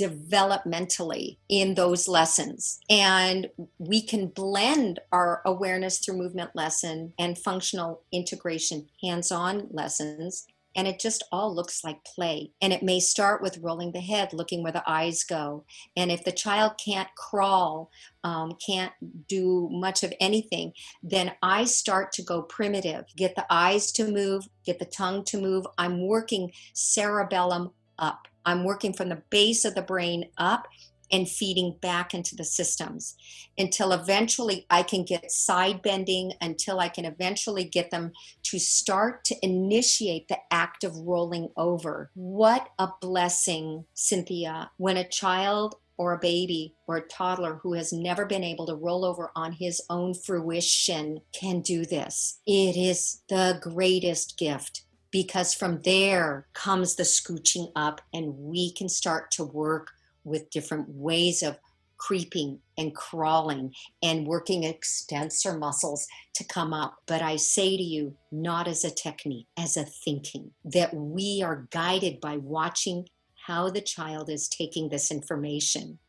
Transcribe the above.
developmentally in those lessons. And we can blend our awareness through movement lesson and functional integration hands on lessons and it just all looks like play. And it may start with rolling the head, looking where the eyes go. And if the child can't crawl, um, can't do much of anything, then I start to go primitive. Get the eyes to move, get the tongue to move. I'm working cerebellum up. I'm working from the base of the brain up and feeding back into the systems until eventually I can get side bending, until I can eventually get them to start to initiate the act of rolling over. What a blessing, Cynthia, when a child or a baby or a toddler who has never been able to roll over on his own fruition can do this. It is the greatest gift because from there comes the scooching up and we can start to work with different ways of creeping and crawling and working extensor muscles to come up. But I say to you, not as a technique, as a thinking, that we are guided by watching how the child is taking this information.